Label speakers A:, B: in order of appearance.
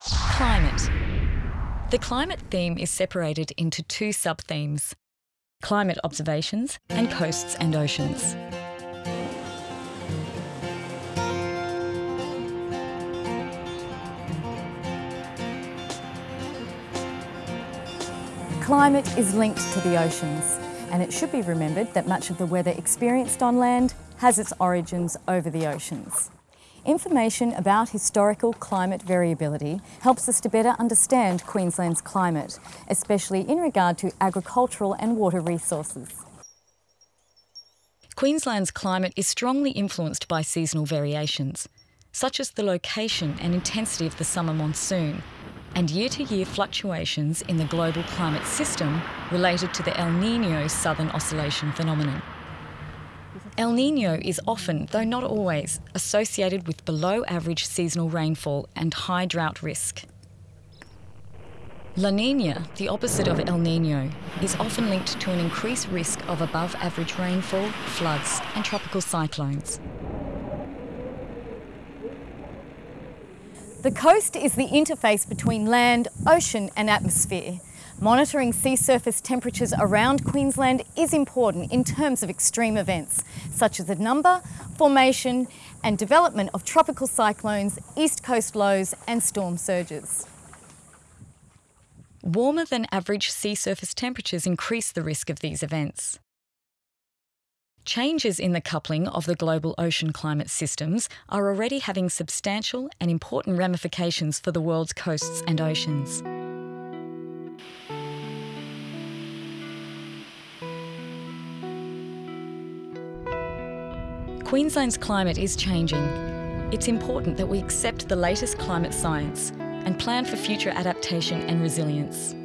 A: Climate. The climate theme is separated into two sub-themes, climate observations and coasts and oceans.
B: Climate is linked to the oceans and it should be remembered that much of the weather experienced on land has its origins over the oceans. Information about historical climate variability helps us to better understand Queensland's climate, especially in regard to agricultural and water resources.
A: Queensland's climate is strongly influenced by seasonal variations, such as the location and intensity of the summer monsoon, and year-to-year fluctuations in the global climate system related to the El Niño Southern Oscillation phenomenon. El Niño is often, though not always, associated with below average seasonal rainfall and high drought risk. La Nina, the opposite of El Nino, is often linked to an increased risk of above average rainfall, floods and tropical cyclones.
B: The coast is the interface between land, ocean and atmosphere. Monitoring sea surface temperatures around Queensland is important in terms of extreme events, such as the number, formation and development of tropical cyclones, east coast lows and storm surges.
A: Warmer than average sea surface temperatures increase the risk of these events. Changes in the coupling of the global ocean climate systems are already having substantial and important ramifications for the world's coasts and oceans. Queensland's climate is changing. It's important that we accept the latest climate science and plan for future adaptation and resilience.